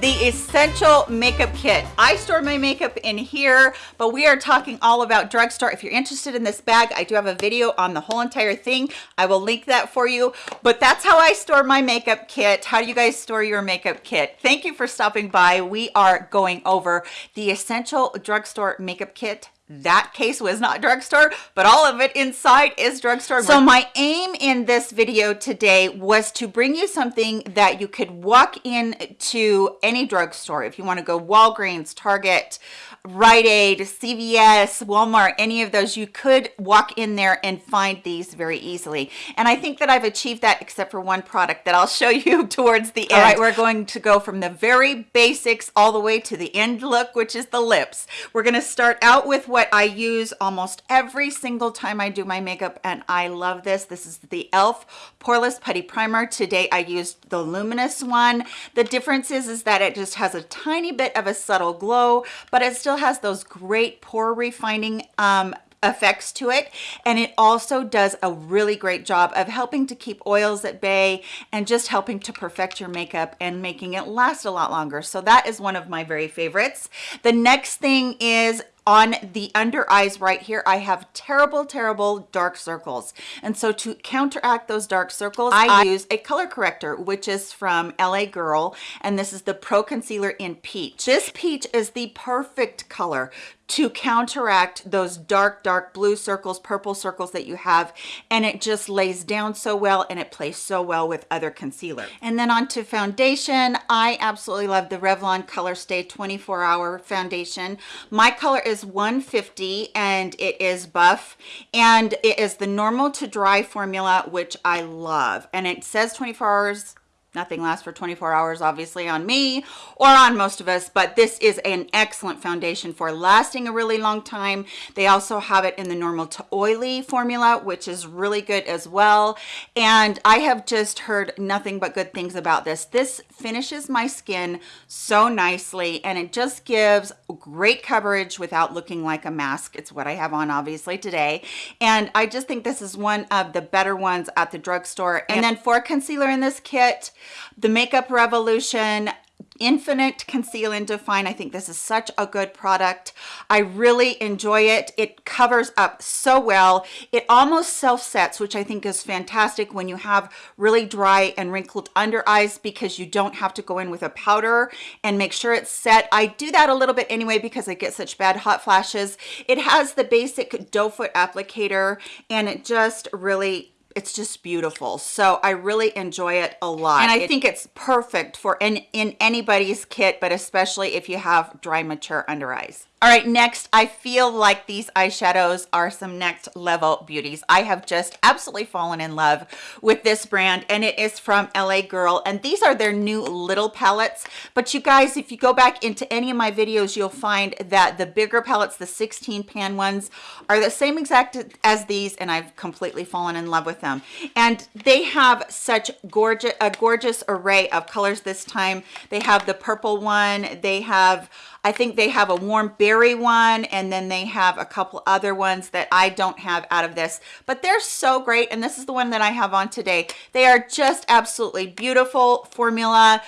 the essential makeup kit. I store my makeup in here but we are talking all about drugstore. If you're interested in this bag i do have a video on the whole entire thing. I will link that for you. But that's how i store my makeup kit. How do you guys store your makeup kit? Thank you for stopping by. We are going over the essential drugstore makeup kit that case was not drugstore but all of it inside is drugstore so my aim in this video today was to bring you something that you could walk in to any drugstore if you want to go walgreens target Rite Aid, CVS, Walmart, any of those, you could walk in there and find these very easily. And I think that I've achieved that except for one product that I'll show you towards the end. All right, we're going to go from the very basics all the way to the end look, which is the lips. We're gonna start out with what I use almost every single time I do my makeup, and I love this. This is the e.l.f. Poreless Putty Primer. Today I used the Luminous one. The difference is, is that it just has a tiny bit of a subtle glow, but it still has those great pore refining um, effects to it and it also does a really great job of helping to keep oils at bay and just helping to perfect your makeup and making it last a lot longer so that is one of my very favorites the next thing is on the under eyes right here i have terrible terrible dark circles. And so to counteract those dark circles i, I use a color corrector which is from la girl and this is the pro concealer in peach. This peach is the perfect color to counteract those dark dark blue circles purple circles that you have. And it just lays down so well and it plays so well with other concealer. And then on to foundation. I absolutely love the revlon color stay 24 hour foundation. My color is 150 and it is buff. And it is the normal to dry formula which i love. And it says 24 hours nothing lasts for 24 hours obviously on me or on most of us but this is an excellent foundation for lasting a really long time. They also have it in the normal to oily formula which is really good as well. And i have just heard nothing but good things about this. This finishes my skin so nicely and it just gives great coverage without looking like a mask. It's what i have on obviously today. And i just think this is one of the better ones at the drugstore. And then for concealer in this kit the Makeup Revolution infinite conceal and define. I think this is such a good product. I really enjoy it. It covers up so well. It almost self sets which i think is fantastic when you have really dry and wrinkled under eyes because you don't have to go in with a powder and make sure it's set. I do that a little bit anyway because i get such bad hot flashes. It has the basic doe foot applicator and it just really it's just beautiful. So i really enjoy it a lot. And i it, think it's perfect for in in anybody's kit but especially if you have dry mature under eyes all right next i feel like these eyeshadows are some next level beauties. I have just absolutely fallen in love with this brand and it is from la girl and these are their new little palettes. But you guys if you go back into any of my videos you'll find that the bigger palettes the 16 pan ones are the same exact as these and i've completely fallen in love with them. And they have such gorgeous a gorgeous array of colors this time. They have the purple one. They have I think they have a warm berry one and then they have a couple other ones that I don't have out of this, but they're so great. And this is the one that I have on today. They are just absolutely beautiful formula,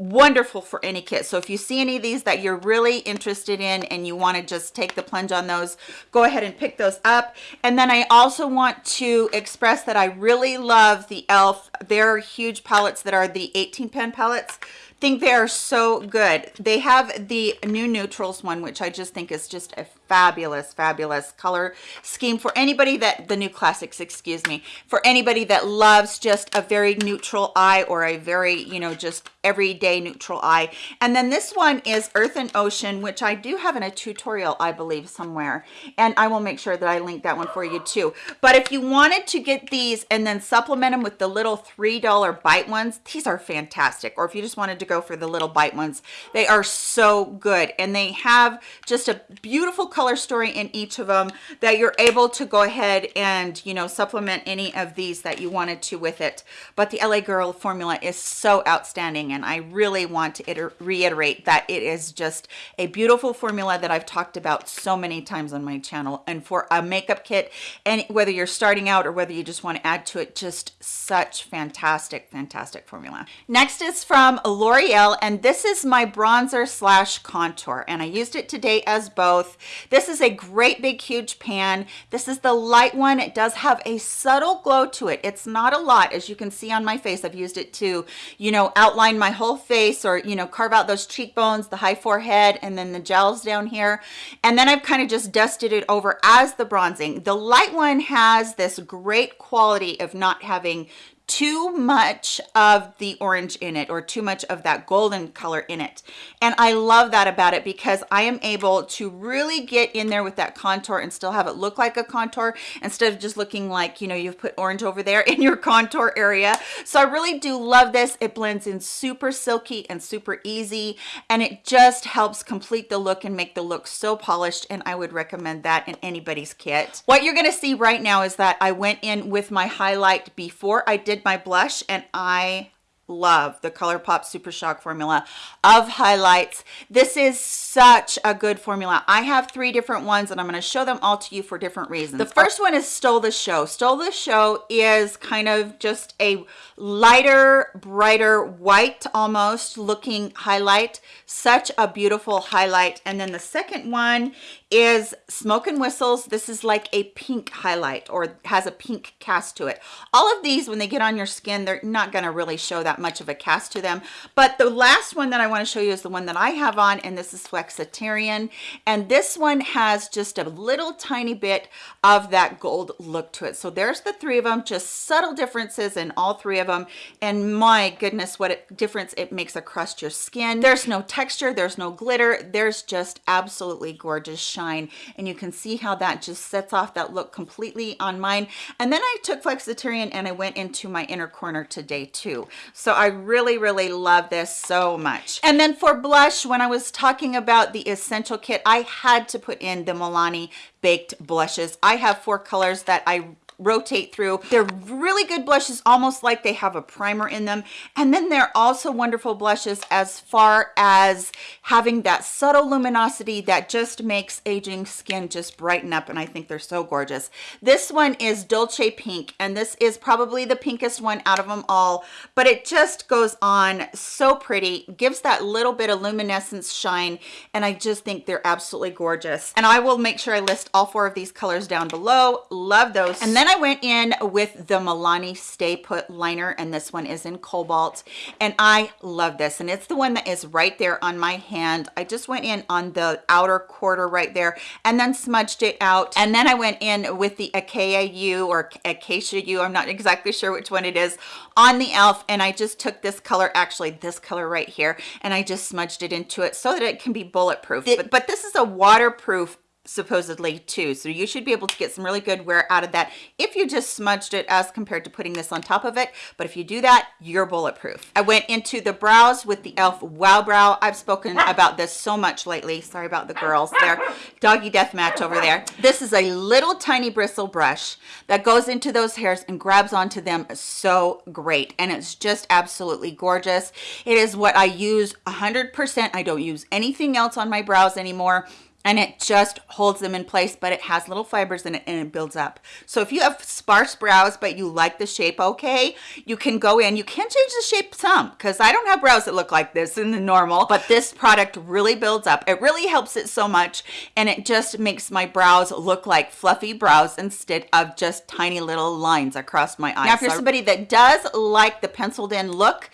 wonderful for any kit so if you see any of these that you're really interested in and you want to just take the plunge on those go ahead and pick those up and then i also want to express that i really love the elf their huge palettes that are the 18 pen palettes think they are so good. They have the new neutrals one which i just think is just a fabulous fabulous color scheme for anybody that the new classics excuse me for anybody that loves just a very neutral eye or a very you know just everyday neutral eye. And then this one is earth and ocean which i do have in a tutorial i believe somewhere. And i will make sure that i link that one for you too. But if you wanted to get these and then supplement them with the little three dollar bite ones these are fantastic. Or if you just wanted to go for the little bite ones. They are so good. And they have just a beautiful color story in each of them that you're able to go ahead and you know supplement any of these that you wanted to with it. But the la girl formula is so outstanding and i really want to reiterate that it is just a beautiful formula that i've talked about so many times on my channel. And for a makeup kit and whether you're starting out or whether you just want to add to it just such fantastic fantastic formula. Next is from l'oreal and this is my bronzer slash contour and i used it today as both. This is a great big huge pan. This is the light one. It does have a subtle glow to it. It's not a lot as you can see on my face. I've used it to you know outline my whole face or you know carve out those cheekbones the high forehead and then the gels down here. And then i've kind of just dusted it over as the bronzing. The light one has this great quality of not having too much of the orange in it or too much of that golden color in it. And i love that about it because i am able to really get in there with that contour and still have it look like a contour instead of just looking like you know you've put orange over there in your contour area. So i really do love this. It blends in super silky and super easy and it just helps complete the look and make the look so polished and i would recommend that in anybody's kit. What you're to see right now is that i went in with my highlight before i did my blush and I love the ColourPop Super Shock formula of highlights. This is such a good formula. I have three different ones and I'm going to show them all to you for different reasons. The oh. first one is Stole the Show. Stole the Show is kind of just a lighter, brighter, white almost looking highlight. Such a beautiful highlight. And then the second one is Smoke and Whistles. This is like a pink highlight or has a pink cast to it. All of these, when they get on your skin, they're not going to really show that much of a cast to them. But the last one that I want to show you is the one that I have on, and this is Flexitarian. And this one has just a little tiny bit of that gold look to it. So there's the three of them, just subtle differences in all three of them. And my goodness, what a difference it makes across your skin. There's no texture, there's no glitter. There's just absolutely gorgeous shine. And you can see how that just sets off that look completely on mine. And then I took Flexitarian and I went into my inner corner today too. So so I really, really love this so much. And then for blush, when I was talking about the Essential Kit, I had to put in the Milani Baked Blushes. I have four colors that I rotate through. They're really good blushes, almost like they have a primer in them. And then they're also wonderful blushes as far as having that subtle luminosity that just makes aging skin just brighten up. And I think they're so gorgeous. This one is Dolce Pink, and this is probably the pinkest one out of them all, but it just goes on so pretty, gives that little bit of luminescence shine, and I just think they're absolutely gorgeous. And I will make sure I list all four of these colors down below. Love those. And then I went in with the Milani Stay Put liner and this one is in Cobalt and I love this and it's the one that is right there on my hand. I just went in on the outer quarter right there and then smudged it out and then I went in with the Acacia U or Acacia U, I'm not exactly sure which one it is, on the e.l.f. and I just took this color, actually this color right here, and I just smudged it into it so that it can be bulletproof. It, but, but this is a waterproof supposedly too. So you should be able to get some really good wear out of that if you just smudged it as compared to putting this on top of it. But if you do that you're bulletproof. I went into the brows with the elf wow brow. I've spoken ah. about this so much lately. Sorry about the girls there. Doggy death match over there. This is a little tiny bristle brush that goes into those hairs and grabs onto them so great. And it's just absolutely gorgeous. It is what i use 100 percent. I don't use anything else on my brows anymore and it just holds them in place but it has little fibers in it and it builds up. So if you have sparse brows but you like the shape okay you can go in. You can change the shape some because i don't have brows that look like this in the normal but this product really builds up. It really helps it so much and it just makes my brows look like fluffy brows instead of just tiny little lines across my eyes. Now if you're somebody that does like the penciled in look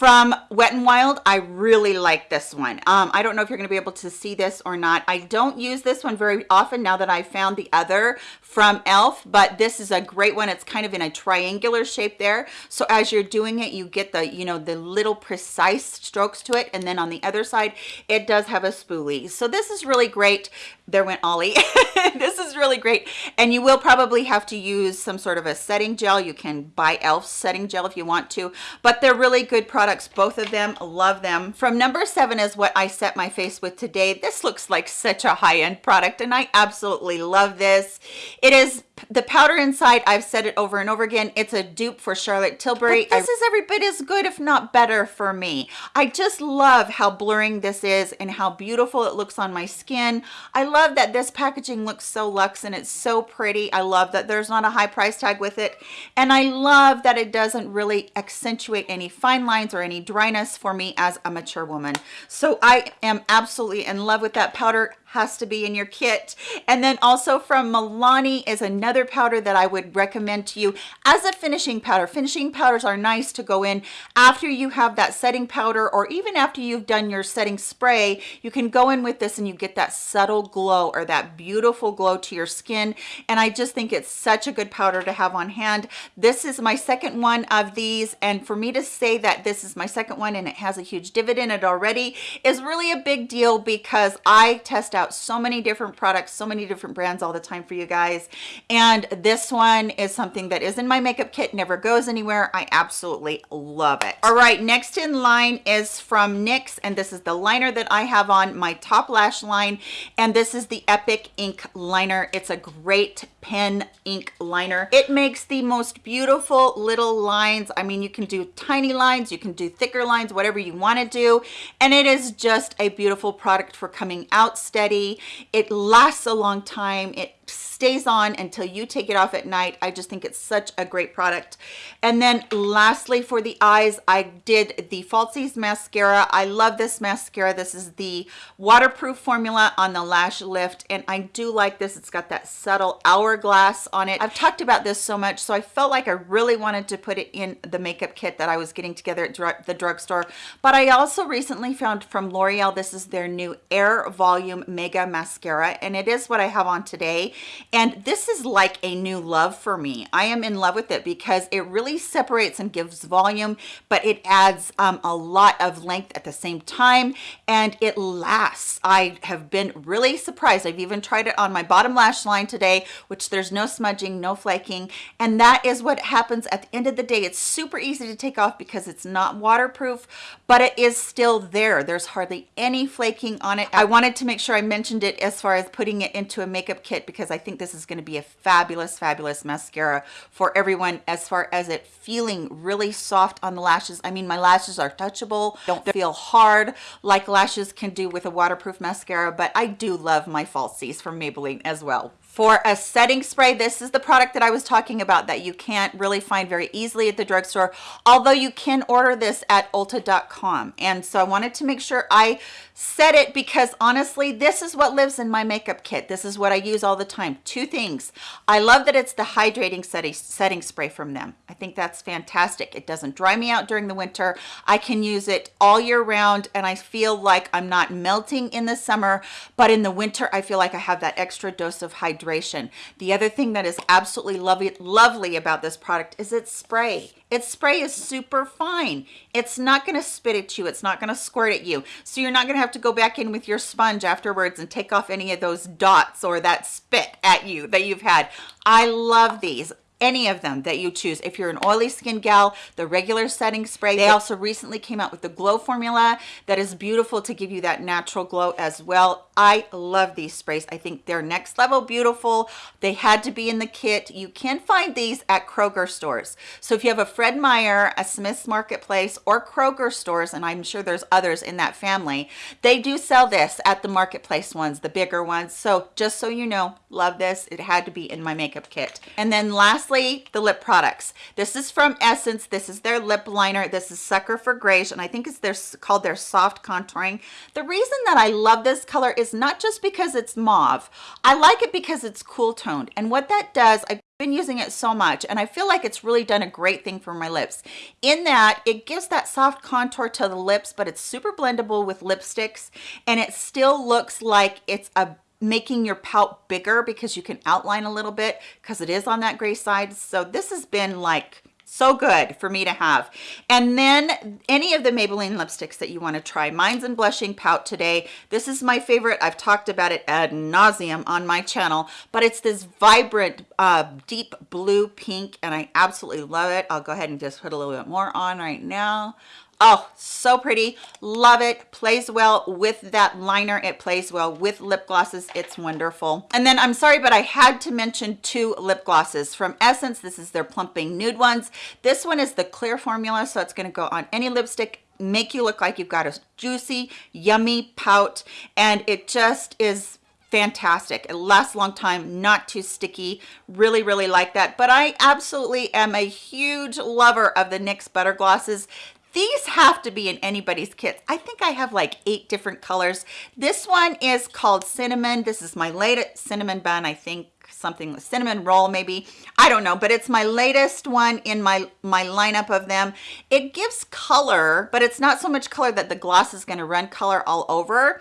from Wet n Wild, I really like this one. Um, I don't know if you're going to be able to see this or not. I don't use this one very often now that I found the other from e.l.f., but this is a great one. It's kind of in a triangular shape there. So as you're doing it, you get the, you know, the little precise strokes to it. And then on the other side, it does have a spoolie. So this is really great. There went Ollie. this is really great. And you will probably have to use some sort of a setting gel. You can buy e.l.f. setting gel if you want to, but they're really good products. Both of them, love them. From number seven is what I set my face with today. This looks like such a high-end product and I absolutely love this. It is the powder inside i've said it over and over again it's a dupe for charlotte tilbury. But this I, is every bit as good if not better for me. I just love how blurring this is and how beautiful it looks on my skin. I love that this packaging looks so luxe and it's so pretty. I love that there's not a high price tag with it. And i love that it doesn't really accentuate any fine lines or any dryness for me as a mature woman. So i am absolutely in love with that powder has to be in your kit. And then also from Milani is another powder that I would recommend to you as a finishing powder. Finishing powders are nice to go in after you have that setting powder or even after you've done your setting spray. You can go in with this and you get that subtle glow or that beautiful glow to your skin. And I just think it's such a good powder to have on hand. This is my second one of these. And for me to say that this is my second one and it has a huge dividend it already is really a big deal because I test out out so many different products, so many different brands all the time for you guys. And this one is something that is in my makeup kit, never goes anywhere. I absolutely love it. All right, next in line is from NYX, and this is the liner that I have on my top lash line. And this is the Epic Ink Liner. It's a great pen ink liner. It makes the most beautiful little lines. I mean, you can do tiny lines, you can do thicker lines, whatever you want to do. And it is just a beautiful product for coming out steady. It lasts a long time. It stays on until you take it off at night. I just think it's such a great product. And then lastly for the eyes, I did the Falsies mascara. I love this mascara. This is the waterproof formula on the lash lift and I do like this. It's got that subtle hourglass on it. I've talked about this so much so I felt like I really wanted to put it in the makeup kit that I was getting together at the drugstore. But I also recently found from L'Oreal, this is their new Air Volume Mega Mascara and it is what I have on today and this is like a new love for me. I am in love with it because it really separates and gives volume but it adds um, a lot of length at the same time and it lasts. I have been really surprised. I've even tried it on my bottom lash line today which there's no smudging no flaking and that is what happens at the end of the day. It's super easy to take off because it's not waterproof but it is still there. There's hardly any flaking on it. I wanted to make sure i mentioned it as far as putting it into a makeup kit because i think this is going to be a fabulous, fabulous mascara for everyone as far as it feeling really soft on the lashes. I mean, my lashes are touchable, don't feel hard like lashes can do with a waterproof mascara, but I do love my falsies from Maybelline as well. For a setting spray this is the product that i was talking about that you can't really find very easily at the drugstore although you can order this at ulta.com and so i wanted to make sure i said it because honestly this is what lives in my makeup kit. This is what i use all the time. Two things. I love that it's the hydrating setting setting spray from them. I think that's fantastic. It doesn't dry me out during the winter. I can use it all year round and i feel like i'm not melting in the summer but in the winter i feel like i have that extra dose of hydration. The other thing that is absolutely lovely, lovely about this product is its spray. Its spray is super fine. It's not going to spit at you. It's not going to squirt at you. So you're not going to have to go back in with your sponge afterwards and take off any of those dots or that spit at you that you've had. I love these any of them that you choose if you're an oily skin gal the regular setting spray they also recently came out with the glow formula that is beautiful to give you that natural glow as well i love these sprays. I think they're next level beautiful. They had to be in the kit. You can find these at kroger stores. So if you have a fred meyer a smith's marketplace or kroger stores and i'm sure there's others in that family they do sell this at the marketplace ones the bigger ones. So just so you know love this. It had to be in my makeup kit. And then lastly the lip products. This is from essence. This is their lip liner. This is sucker for grace and i think it's their called their soft contouring. The reason that i love this color is not just because it's mauve i like it because it's cool toned and what that does i've been using it so much and I feel like it's really done a great thing for my lips in that it gives that soft contour to the lips but it's super blendable with lipsticks and it still looks like it's a making your pout bigger because you can outline a little bit because it is on that gray side. So this has been like so good for me to have. And then any of the maybelline lipsticks that you want to try. Mine's in blushing pout today. This is my favorite. I've talked about it ad nauseum on my channel but it's this vibrant uh, deep blue pink and i absolutely love it. I'll go ahead and just put a little bit more on right now Oh, so pretty. Love it. Plays well with that liner. It plays well with lip glosses. It's wonderful. And then I'm sorry, but I had to mention two lip glosses from Essence. This is their Plumping Nude ones. This one is the clear formula, so it's going to go on any lipstick make you look like you've got a juicy, yummy pout. And it just is fantastic it lasts a long time not too sticky really really like that but i absolutely am a huge lover of the nyx butter glosses these have to be in anybody's kits. I think i have like eight different colors. This one is called cinnamon. This is my latest cinnamon bun. I think something with cinnamon roll maybe. I don't know but it's my latest one in my my lineup of them. It gives color but it's not so much color that the gloss is going to run color all over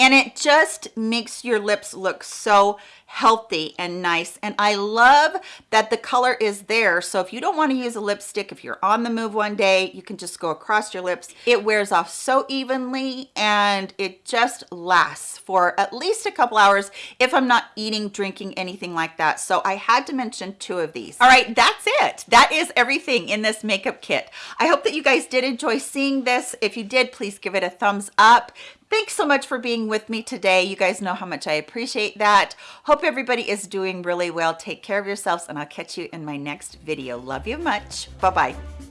and it just makes your lips look so healthy and nice. And I love that the color is there. So if you don't want to use a lipstick if you're on the move one day you can just go across your lips. It wears off so evenly and it just lasts for at least a couple hours if I'm not eating drinking anything like that. So I had to mention two of these. All right that's it. That is everything in this makeup kit. I hope that you guys did enjoy seeing this. If you did please give it a thumbs up thanks so much for being with me today. You guys know how much i appreciate that. Hope everybody is doing really well. Take care of yourselves and i'll catch you in my next video. Love you much. Bye bye